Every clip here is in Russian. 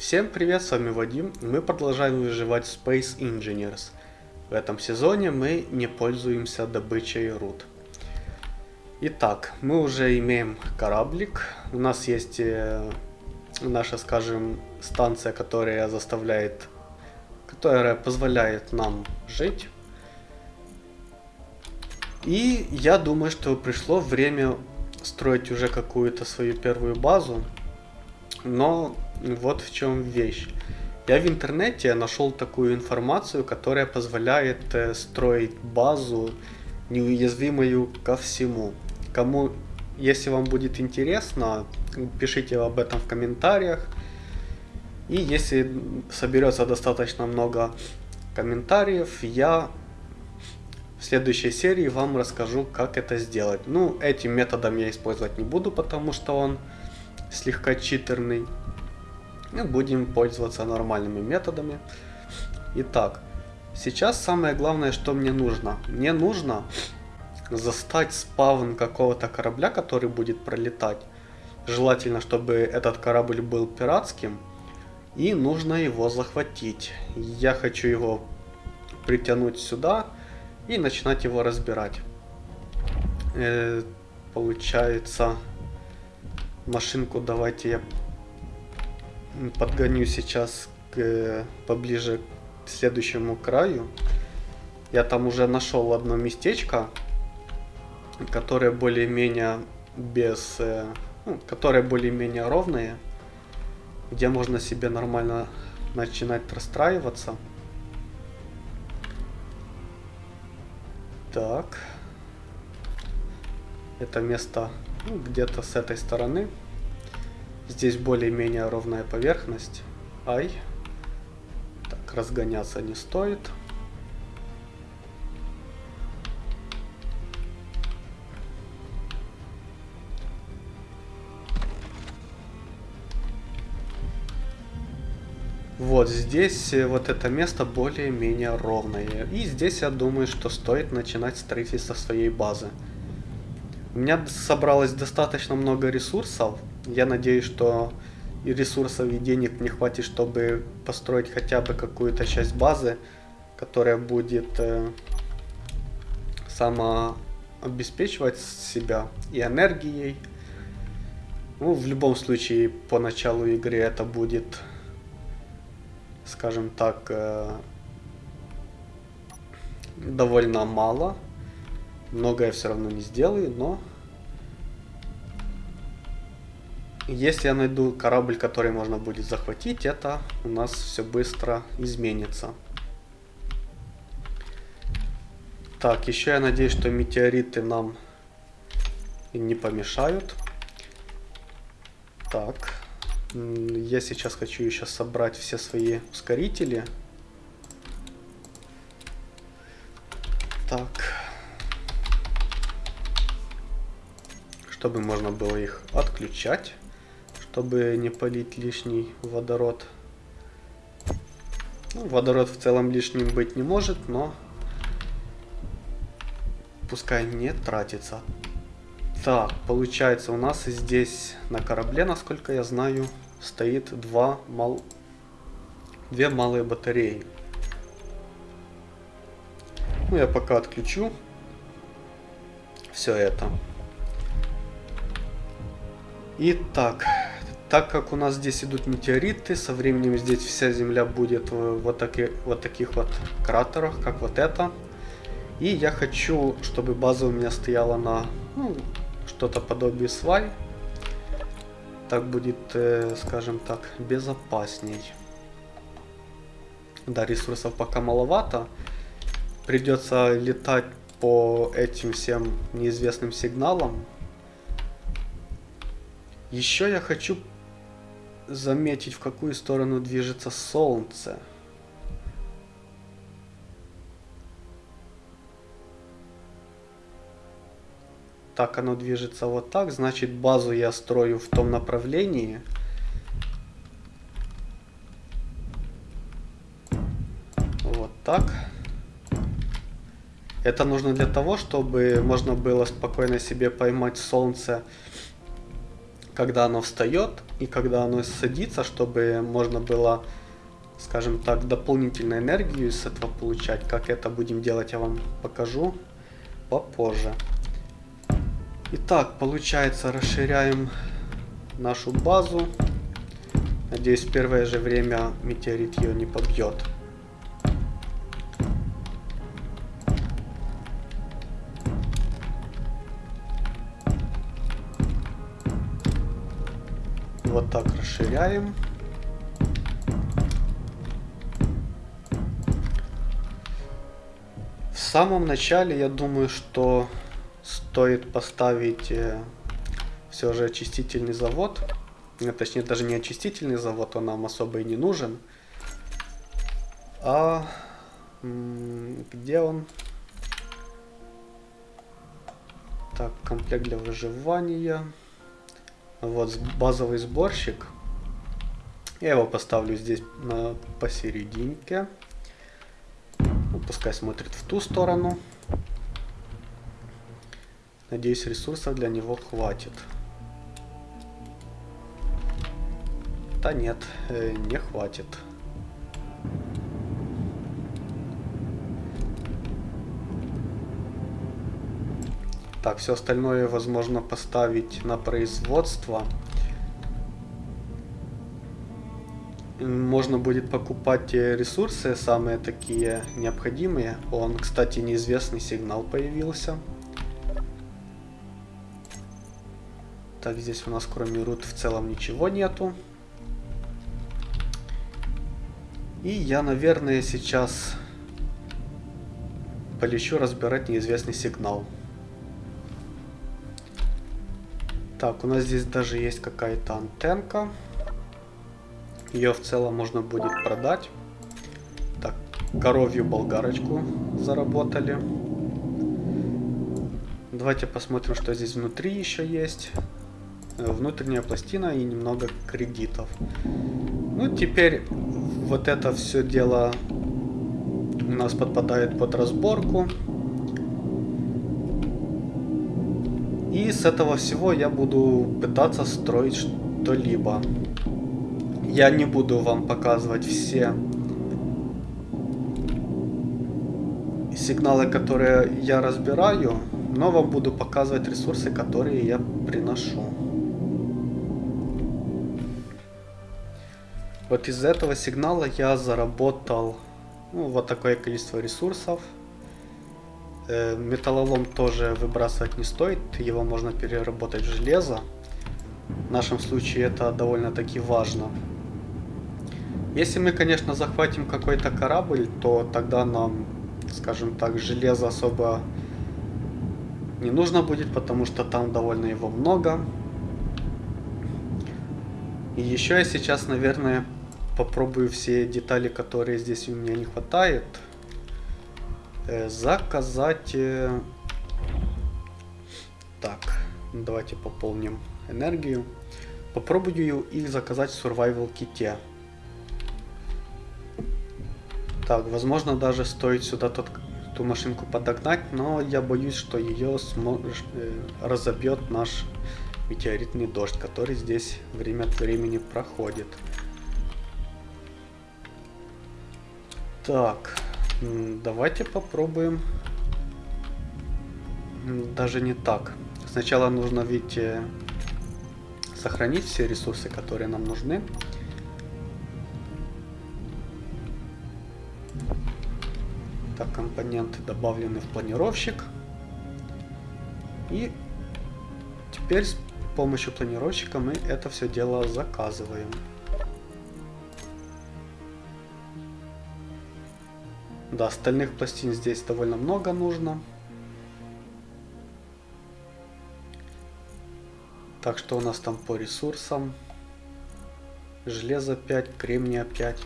Всем привет, с вами Вадим. Мы продолжаем выживать в Space Engineers. В этом сезоне мы не пользуемся добычей руд. Итак, мы уже имеем кораблик. У нас есть э, наша, скажем, станция, которая заставляет, которая позволяет нам жить. И я думаю, что пришло время строить уже какую-то свою первую базу. Но вот в чем вещь. Я в интернете нашел такую информацию, которая позволяет э, строить базу неуязвимую ко всему. Кому, если вам будет интересно, пишите об этом в комментариях. И если соберется достаточно много комментариев, я в следующей серии вам расскажу, как это сделать. Ну, этим методом я использовать не буду, потому что он слегка читерный. Мы будем пользоваться нормальными методами. Итак, сейчас самое главное, что мне нужно. Мне нужно застать спавн какого-то корабля, который будет пролетать. Желательно, чтобы этот корабль был пиратским. И нужно его захватить. Я хочу его притянуть сюда и начинать его разбирать. Э, получается, машинку давайте я подгоню сейчас к, поближе к следующему краю. Я там уже нашел одно местечко, которое более-менее без... Э, ну, которое более-менее ровное, где можно себе нормально начинать расстраиваться. Так. Это место ну, где-то с этой стороны. Здесь более-менее ровная поверхность. Ай. Так, разгоняться не стоит. Вот здесь э, вот это место более-менее ровное. И здесь я думаю, что стоит начинать строительство своей базы. У меня собралось достаточно много ресурсов. Я надеюсь, что и ресурсов, и денег не хватит, чтобы построить хотя бы какую-то часть базы, которая будет э, самообеспечивать себя и энергией. Ну, в любом случае, по началу игры это будет, скажем так, э, довольно мало. Многое я все равно не сделаю, но Если я найду корабль, который можно будет захватить, это у нас все быстро изменится. Так, еще я надеюсь, что метеориты нам не помешают. Так, я сейчас хочу еще собрать все свои ускорители. Так. Чтобы можно было их отключать чтобы не полить лишний водород. Ну, водород в целом лишним быть не может, но пускай не тратится. Так, получается у нас здесь на корабле, насколько я знаю, стоит два мал... две малые батареи. Ну, я пока отключу все это. Итак, так как у нас здесь идут метеориты, со временем здесь вся Земля будет вот, таки, вот таких вот кратерах, как вот это. И я хочу, чтобы база у меня стояла на ну, что-то подобие свай. Так будет, э, скажем так, безопасней. Да, ресурсов пока маловато. Придется летать по этим всем неизвестным сигналам. Еще я хочу заметить, в какую сторону движется Солнце. Так, оно движется вот так, значит базу я строю в том направлении. Вот так. Это нужно для того, чтобы можно было спокойно себе поймать солнце когда оно встает и когда оно садится, чтобы можно было, скажем так, дополнительную энергию с этого получать. Как это будем делать, я вам покажу попозже. Итак, получается, расширяем нашу базу. Надеюсь, в первое же время метеорит ее не побьет. Расширяем. В самом начале я думаю, что стоит поставить э, все же очистительный завод. Э, точнее, даже не очистительный завод, он нам особо и не нужен. А где он? Так, комплект для выживания. Вот базовый сборщик. Я его поставлю здесь на, посерединке. Ну, пускай смотрит в ту сторону. Надеюсь, ресурсов для него хватит. Да нет, э, не хватит. Так, все остальное возможно поставить на производство. Можно будет покупать ресурсы, самые такие необходимые. Он, кстати, неизвестный сигнал появился. Так, здесь у нас кроме рут в целом ничего нету. И я, наверное, сейчас полечу разбирать неизвестный сигнал. Так, у нас здесь даже есть какая-то антенка. Ее в целом можно будет продать. Так, коровью болгарочку заработали. Давайте посмотрим, что здесь внутри еще есть. Э, внутренняя пластина и немного кредитов. Ну, теперь вот это все дело у нас подпадает под разборку. И с этого всего я буду пытаться строить что-либо. Я не буду вам показывать все сигналы, которые я разбираю, но вам буду показывать ресурсы, которые я приношу. Вот из этого сигнала я заработал ну, вот такое количество ресурсов. Э, металлолом тоже выбрасывать не стоит, его можно переработать в железо. В нашем случае это довольно-таки важно. Если мы, конечно, захватим какой-то корабль, то тогда нам, скажем так, железо особо не нужно будет, потому что там довольно его много. И еще я сейчас, наверное, попробую все детали, которые здесь у меня не хватает, Э, заказать... Э, так, давайте пополним энергию. Попробую их заказать в Survival ките. Так, возможно даже стоит сюда тот, ту машинку подогнать, но я боюсь, что ее сможешь, э, разобьет наш метеоритный дождь, который здесь время от времени проходит. Так, Давайте попробуем. Даже не так. Сначала нужно ведь э, сохранить все ресурсы, которые нам нужны. Компоненты добавлены в планировщик. И теперь с помощью планировщика мы это все дело заказываем. Да, остальных пластин здесь довольно много нужно. Так что у нас там по ресурсам. Железо 5, кремния 5.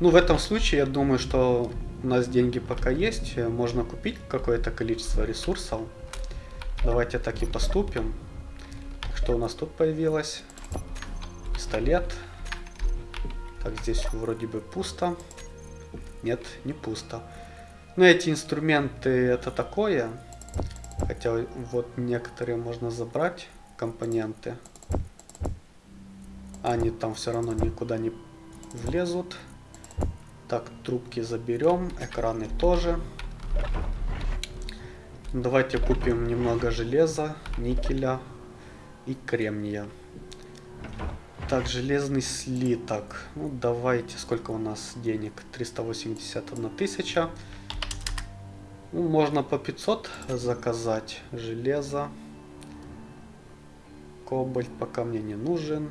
Ну, в этом случае, я думаю, что у нас деньги пока есть. Можно купить какое-то количество ресурсов. Давайте так и поступим. Что у нас тут появилось? Пистолет. Так, здесь вроде бы пусто. Нет, не пусто. Но эти инструменты это такое. Хотя вот некоторые можно забрать компоненты. Они там все равно никуда не влезут. Так, трубки заберем, экраны тоже. Давайте купим немного железа, никеля и кремния. Так, железный слиток. Ну, давайте, сколько у нас денег? 381 тысяча. Ну, можно по 500 заказать железо. Кобальт пока мне не нужен.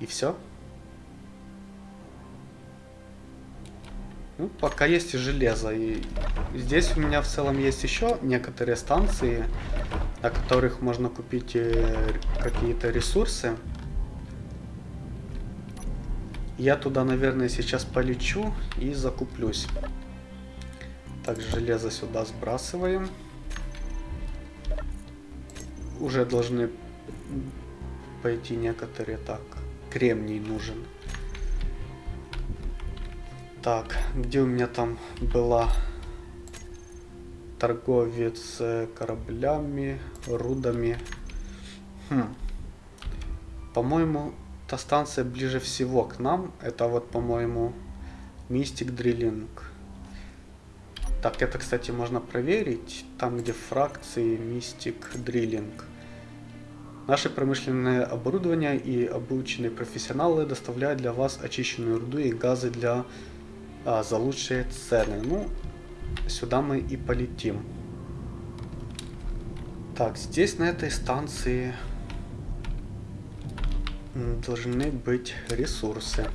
И все. Ну, пока есть и железо. И здесь у меня в целом есть еще некоторые станции, на которых можно купить э, какие-то ресурсы. Я туда, наверное, сейчас полечу и закуплюсь. Так, железо сюда сбрасываем. Уже должны пойти некоторые. Так, кремний нужен. Так, где у меня там была торговец кораблями, рудами? Хм. По-моему, та станция ближе всего к нам. Это вот, по-моему, Мистик Дриллинг. Так, это, кстати, можно проверить. Там, где фракции Мистик Дриллинг. Наше промышленное оборудование и обученные профессионалы доставляют для вас очищенную руду и газы для а, за лучшие цены. Ну, сюда мы и полетим. Так, здесь на этой станции должны быть ресурсы.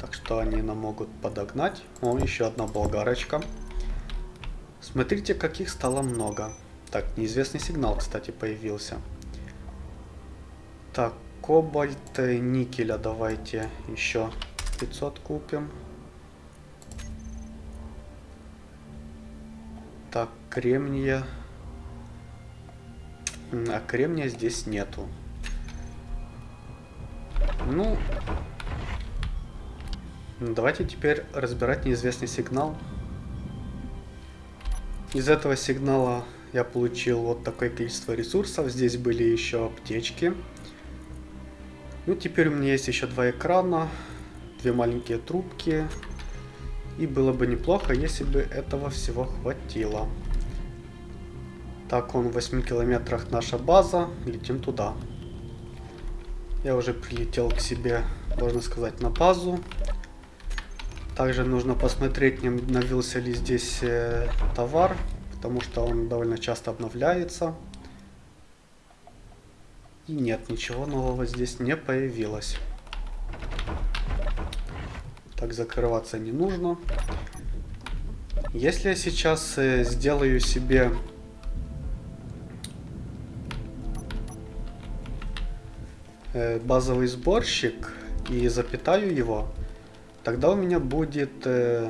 Так что они нам могут подогнать. О, еще одна болгарочка. Смотрите, каких стало много. Так, неизвестный сигнал, кстати, появился. Так, кобальт, никеля давайте еще 500 купим. Так, кремния. А кремния здесь нету. Ну, давайте теперь разбирать неизвестный сигнал. Из этого сигнала я получил вот такое количество ресурсов. Здесь были еще аптечки. Ну, теперь у меня есть еще два экрана две маленькие трубки. И было бы неплохо, если бы этого всего хватило. Так, он в 8 километрах наша база. Летим туда. Я уже прилетел к себе, можно сказать, на базу. Также нужно посмотреть, не обновился ли здесь э, товар, потому что он довольно часто обновляется. И нет, ничего нового здесь не появилось. Так, закрываться не нужно. Если я сейчас э, сделаю себе... Э, базовый сборщик и запитаю его, тогда у меня будет, э,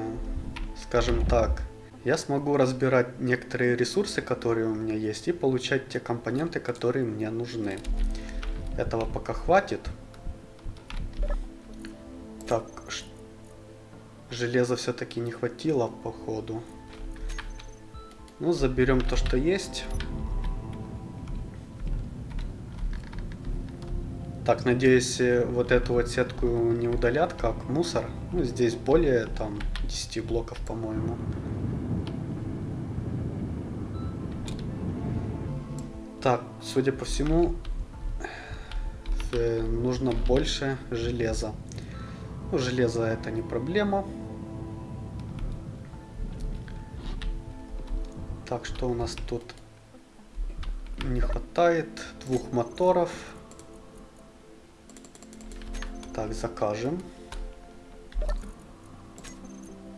скажем так, я смогу разбирать некоторые ресурсы, которые у меня есть, и получать те компоненты, которые мне нужны. Этого пока хватит. Так, что Железа все-таки не хватило, походу. Ну, заберем то, что есть. Так, надеюсь, э, вот эту вот сетку не удалят, как мусор. Ну, здесь более, там, 10 блоков, по-моему. Так, судя по всему, э, нужно больше железа. Ну, железо это не проблема. Так, что у нас тут не хватает? Двух моторов. Так, закажем.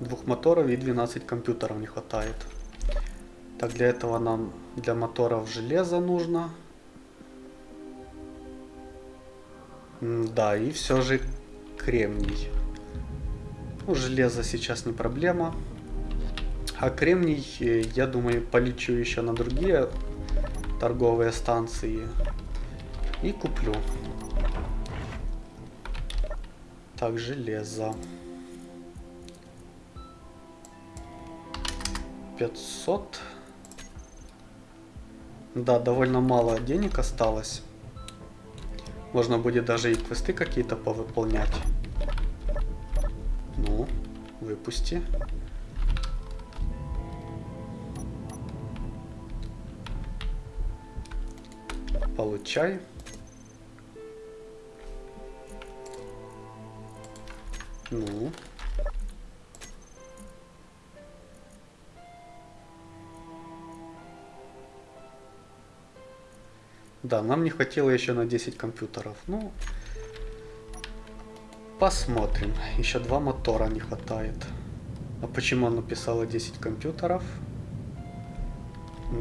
Двух моторов и 12 компьютеров не хватает. Так, для этого нам для моторов железо нужно. да, и все же кремний. Ну, железо сейчас не проблема. А кремний, э, я думаю, полечу еще на другие торговые станции. И куплю. Так, железо. 500. Да, довольно мало денег осталось. Можно будет даже и квесты какие-то повыполнять. Ну, выпусти. Получай. Ну. Да, нам не хватило еще на 10 компьютеров. Ну, посмотрим. Еще два мотора не хватает. А почему оно писало 10 компьютеров?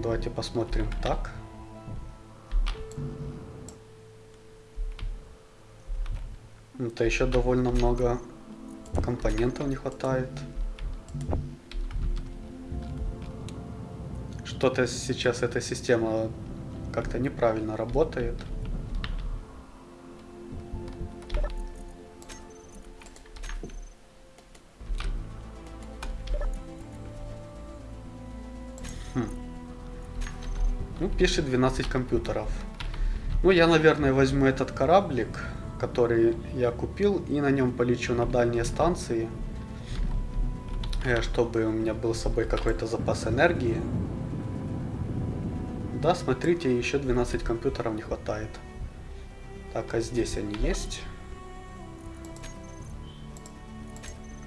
Давайте посмотрим так. Это еще довольно много компонентов не хватает. Что-то сейчас эта система как-то неправильно работает. Хм. Ну, пишет 12 компьютеров. Ну, я, наверное, возьму этот кораблик, который я купил, и на нем полечу на дальние станции, э, чтобы у меня был с собой какой-то запас энергии. Да, смотрите, еще 12 компьютеров не хватает. Так, а здесь они есть?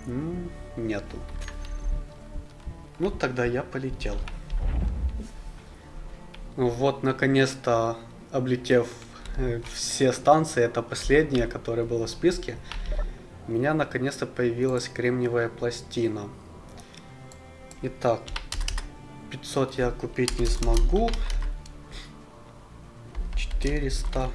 М -м, нету. Ну, тогда я полетел. Вот, наконец-то, облетев э, все станции, это последняя, которая была в списке, у меня наконец-то появилась кремниевая пластина. Итак, 500 я купить не смогу. 400,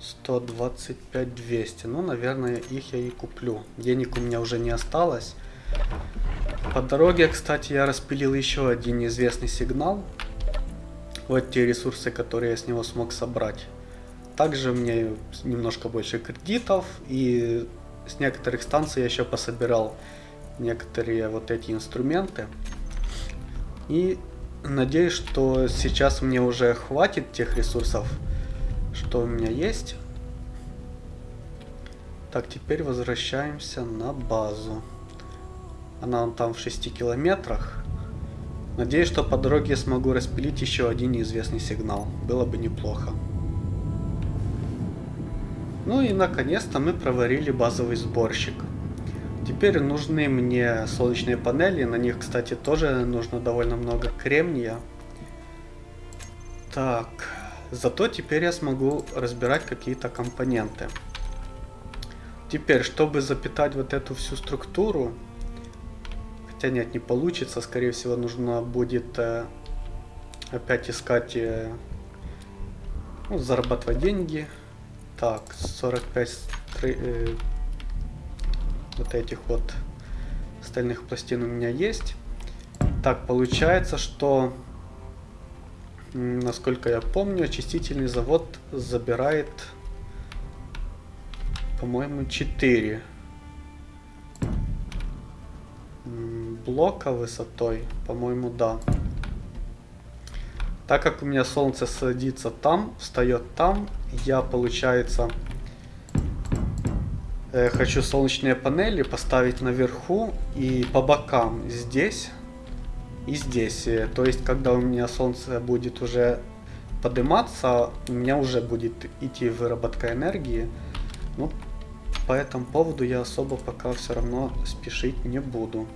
125, 200. Ну, наверное, их я и куплю. Денег у меня уже не осталось. По дороге, кстати, я распилил еще один неизвестный сигнал. Вот те ресурсы, которые я с него смог собрать. Также мне немножко больше кредитов. И с некоторых станций я еще пособирал некоторые вот эти инструменты. И Надеюсь, что сейчас мне уже хватит тех ресурсов, что у меня есть. Так, теперь возвращаемся на базу. Она там в 6 километрах. Надеюсь, что по дороге я смогу распилить еще один неизвестный сигнал. Было бы неплохо. Ну и наконец-то мы проварили базовый сборщик. Теперь нужны мне солнечные панели. На них, кстати, тоже нужно довольно много кремния. Так, зато теперь я смогу разбирать какие-то компоненты. Теперь, чтобы запитать вот эту всю структуру, хотя нет, не получится, скорее всего, нужно будет э, опять искать, э, ну, зарабатывать деньги. Так, 45 э, вот этих вот стальных пластин у меня есть. Так, получается, что, насколько я помню, очистительный завод забирает, по-моему, 4 блока высотой. По-моему, да. Так как у меня солнце садится там, встает там, я, получается, Э, хочу солнечные панели поставить наверху и по бокам здесь и здесь. Э, то есть, когда у меня солнце будет уже подниматься, у меня уже будет идти выработка энергии. Ну, по этому поводу я особо пока все равно спешить не буду.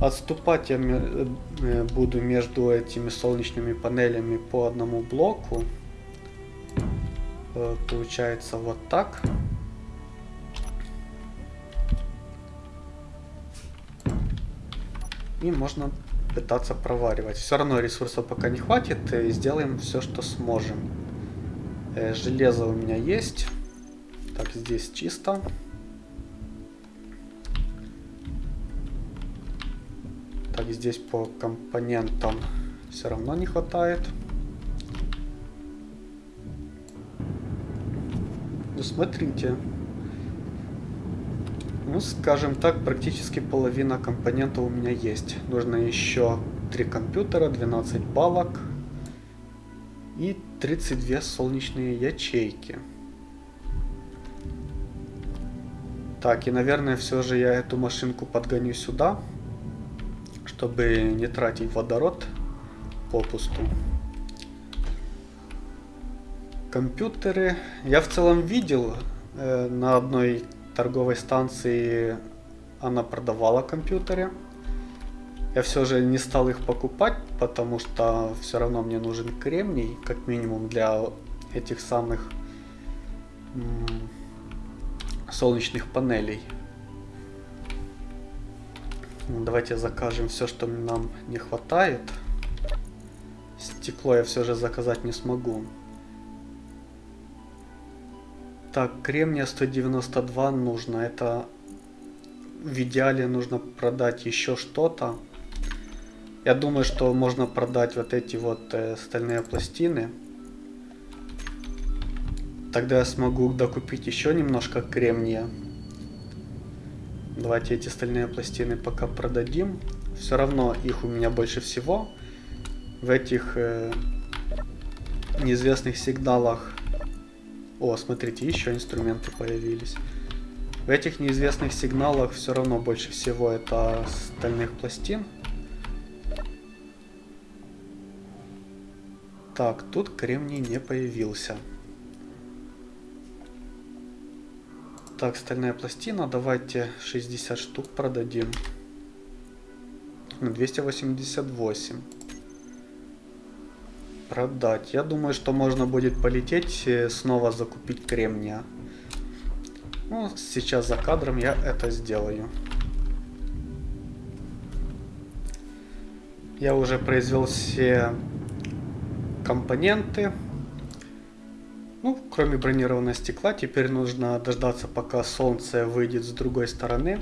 Отступать я э, буду между этими солнечными панелями по одному блоку. Получается вот так. и можно пытаться проваривать. Все равно ресурсов пока не хватит, сделаем все, что сможем. Э, железо у меня есть. Так, здесь чисто. Так, здесь по компонентам все равно не хватает. Ну, смотрите. Ну, скажем так, практически половина компонентов у меня есть. Нужно еще 3 компьютера, 12 балок. и 32 солнечные ячейки. Так, и наверное все же я эту машинку подгоню сюда, чтобы не тратить водород попусту. Компьютеры я в целом видел э, на одной торговой станции она продавала компьютеры. Я все же не стал их покупать, потому что все равно мне нужен кремний, как минимум для этих самых солнечных панелей. Давайте закажем все, что нам не хватает. Стекло я все же заказать не смогу. Так, кремния 192 нужно. Это в идеале нужно продать еще что-то. Я думаю, что можно продать вот эти вот э, стальные пластины. Тогда я смогу докупить еще немножко кремния. Давайте эти стальные пластины пока продадим. Все равно их у меня больше всего. В этих э, неизвестных сигналах... О, смотрите, еще инструменты появились. В этих неизвестных сигналах все равно больше всего это стальных пластин. Так, тут кремний не появился. Так, стальная пластина. Давайте 60 штук продадим. 288. Продать. Я думаю, что можно будет полететь, э, снова закупить кремния. Ну, сейчас за кадром я это сделаю. Я уже произвел все компоненты. Ну, кроме бронированного стекла, теперь нужно дождаться, пока солнце выйдет с другой стороны.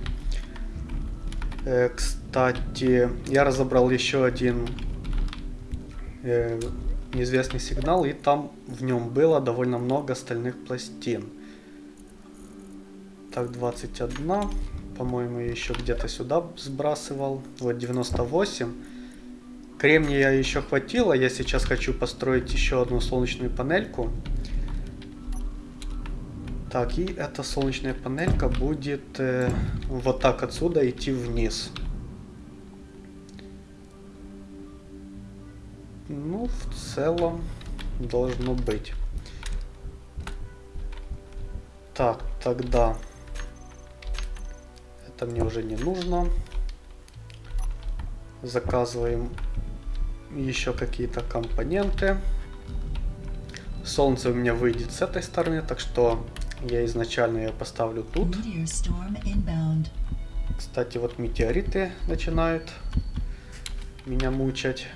Э, кстати, я разобрал еще один э, неизвестный сигнал, и там в нем было довольно много стальных пластин. Так, 21. По-моему, еще где-то сюда сбрасывал. Вот 98. Кремния еще хватило. Я сейчас хочу построить еще одну солнечную панельку. Так, и эта солнечная панелька будет э, вот так отсюда идти вниз. Ну, в целом должно быть. Так, тогда это мне уже не нужно. Заказываем еще какие-то компоненты. Солнце у меня выйдет с этой стороны, так что я изначально ее поставлю тут. Кстати, вот метеориты начинают меня мучать.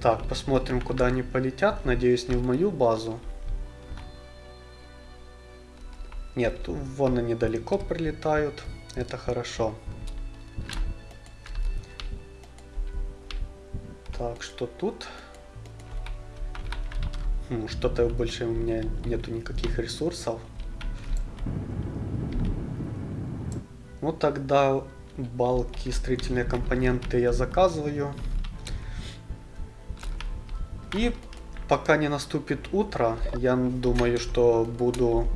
Так, посмотрим, куда они полетят. Надеюсь, не в мою базу. Нет, вон они далеко прилетают. Это хорошо. Так, что тут? Хм, Что-то больше у меня нету никаких ресурсов. Ну тогда балки, строительные компоненты я заказываю. И пока не наступит утро, я думаю, что буду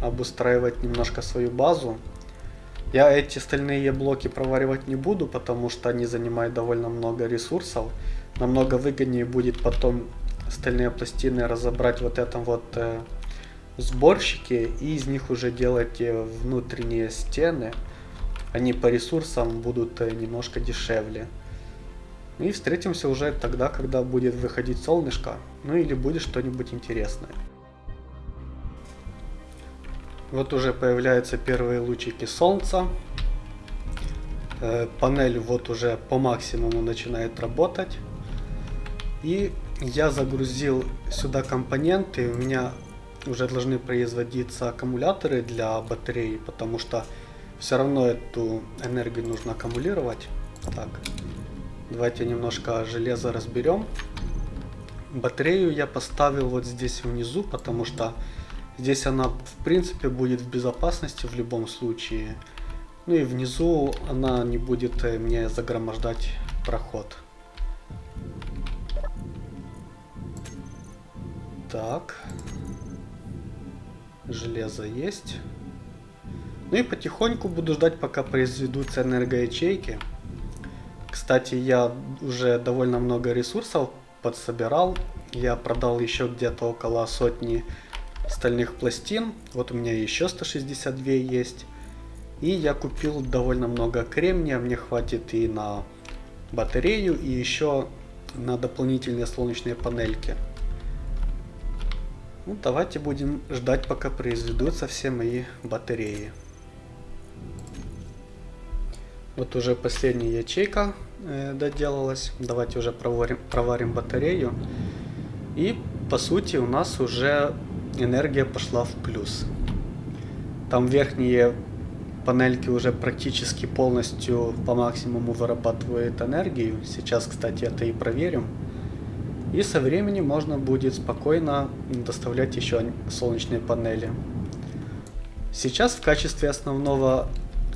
обустраивать немножко свою базу. Я эти стальные блоки проваривать не буду, потому что они занимают довольно много ресурсов. Намного выгоднее будет потом стальные пластины разобрать вот этом вот э, сборщике и из них уже делать э, внутренние стены. Они по ресурсам будут э, немножко дешевле. И встретимся уже тогда, когда будет выходить солнышко, ну или будет что-нибудь интересное. Вот уже появляются первые лучики солнца. Э, панель вот уже по максимуму начинает работать. И я загрузил сюда компоненты. У меня уже должны производиться аккумуляторы для батареи, потому что все равно эту энергию нужно аккумулировать. Так, давайте немножко железа разберем. Батарею я поставил вот здесь внизу, потому что Здесь она в принципе будет в безопасности в любом случае. Ну и внизу она не будет э, мне загромождать проход. Так. Железо есть. Ну и потихоньку буду ждать, пока произведутся энергоячейки. Кстати, я уже довольно много ресурсов подсобирал. Я продал еще где-то около сотни стальных пластин. Вот у меня еще 162 есть. И я купил довольно много кремния. Мне хватит и на батарею, и еще на дополнительные солнечные панельки. Ну, давайте будем ждать, пока произведутся все мои батареи. Вот уже последняя ячейка э, доделалась. Давайте уже проварим, проварим батарею. И по сути у нас уже энергия пошла в плюс. Там верхние панельки уже практически полностью по максимуму вырабатывают энергию. Сейчас, кстати, это и проверим. И со временем можно будет спокойно доставлять еще солнечные панели. Сейчас в качестве основного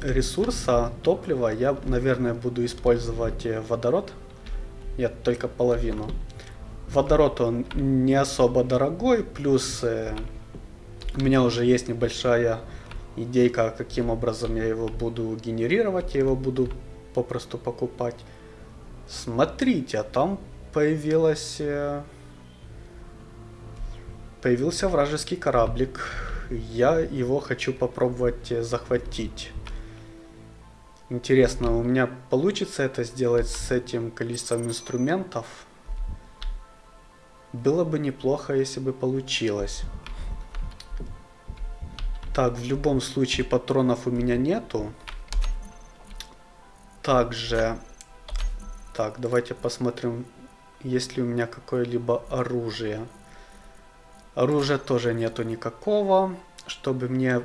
ресурса топлива я, наверное, буду использовать водород. Я только половину. Водород он не особо дорогой, плюс э, у меня уже есть небольшая идейка, каким образом я его буду генерировать. Я его буду попросту покупать. Смотрите, а там появилась... Э, появился вражеский кораблик. Я его хочу попробовать э, захватить. Интересно, у меня получится это сделать с этим количеством инструментов? Было бы неплохо, если бы получилось. Так, в любом случае патронов у меня нету. Также... Так, давайте посмотрим, есть ли у меня какое-либо оружие. Оружия тоже нету никакого. Чтобы мне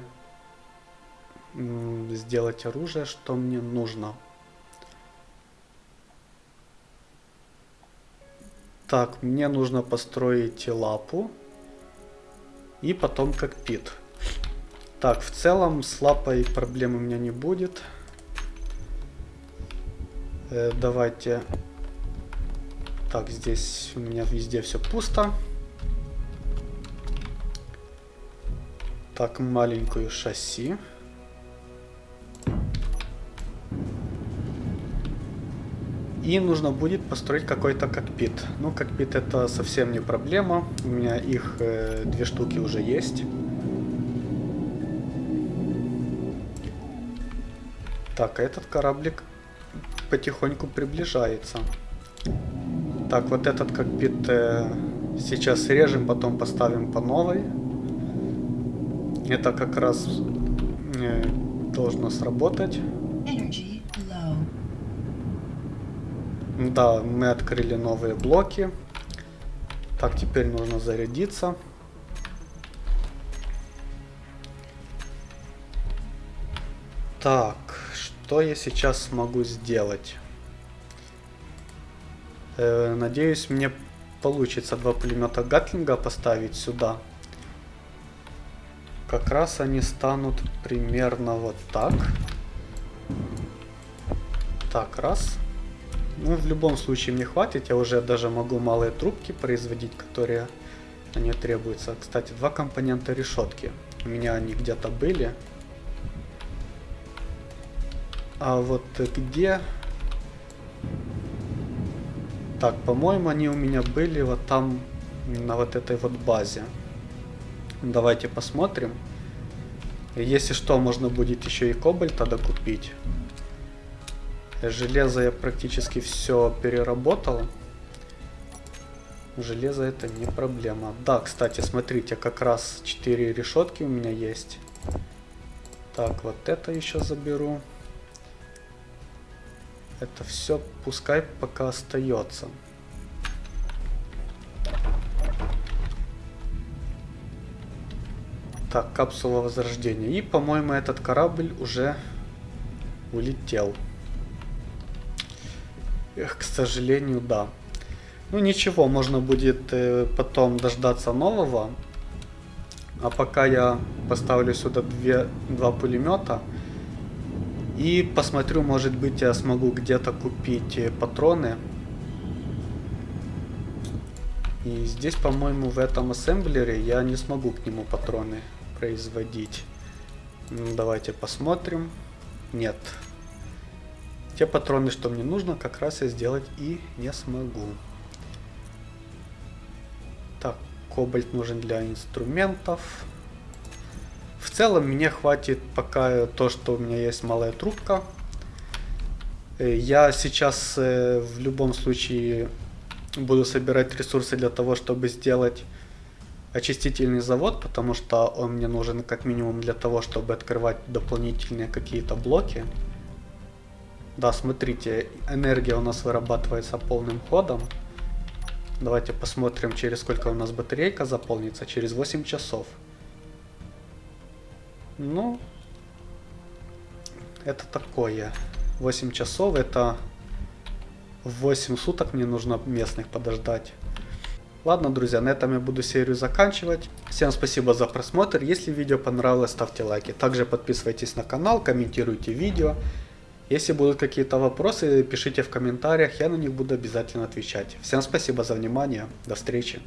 сделать оружие, что мне нужно. Так, мне нужно построить лапу и потом кокпит. Так, в целом с лапой проблем у меня не будет. Э, давайте... Так, здесь у меня везде все пусто. Так, маленькую шасси. И нужно будет построить какой-то кокпит. Ну, кокпит это совсем не проблема. У меня их э, две штуки уже есть. Так, а этот кораблик потихоньку приближается. Так, вот этот кокпит э, сейчас режем, потом поставим по новой. Это как раз э, должно сработать. Да, мы открыли новые блоки. Так, теперь нужно зарядиться. Так, что я сейчас смогу сделать? Э, надеюсь, мне получится два пулемета Гатлинга поставить сюда. Как раз они станут примерно вот так. Так, раз. Ну, в любом случае мне хватит. Я уже даже могу малые трубки производить, которые они требуются. Кстати, два компонента решетки. У меня они где-то были. А вот где... Так, по-моему, они у меня были вот там, на вот этой вот базе. Давайте посмотрим. Если что, можно будет еще и кобальта докупить. Железо я практически все переработал. Железо это не проблема. Да, кстати, смотрите, как раз 4 решетки у меня есть. Так, вот это еще заберу. Это все пускай пока остается. Так, капсула возрождения. И, по-моему, этот корабль уже улетел. К сожалению, да. Ну ничего, можно будет э, потом дождаться нового. А пока я поставлю сюда две, два пулемета, И посмотрю, может быть, я смогу где-то купить э, патроны. И здесь, по-моему, в этом ассемблере я не смогу к нему патроны производить. Ну, давайте посмотрим. Нет. Те патроны, что мне нужно, как раз я сделать и не смогу. Так, кобальт нужен для инструментов. В целом мне хватит пока то, что у меня есть малая трубка. Э, я сейчас э, в любом случае буду собирать ресурсы для того, чтобы сделать очистительный завод, потому что он мне нужен как минимум для того, чтобы открывать дополнительные какие-то блоки. Да, смотрите, энергия у нас вырабатывается полным ходом. Давайте посмотрим, через сколько у нас батарейка заполнится. Через 8 часов. Ну, это такое. 8 часов, это 8 суток мне нужно местных подождать. Ладно, друзья, на этом я буду серию заканчивать. Всем спасибо за просмотр. Если видео понравилось, ставьте лайки. Также подписывайтесь на канал, комментируйте видео. Если будут какие-то вопросы, пишите в комментариях, я на них буду обязательно отвечать. Всем спасибо за внимание, до встречи.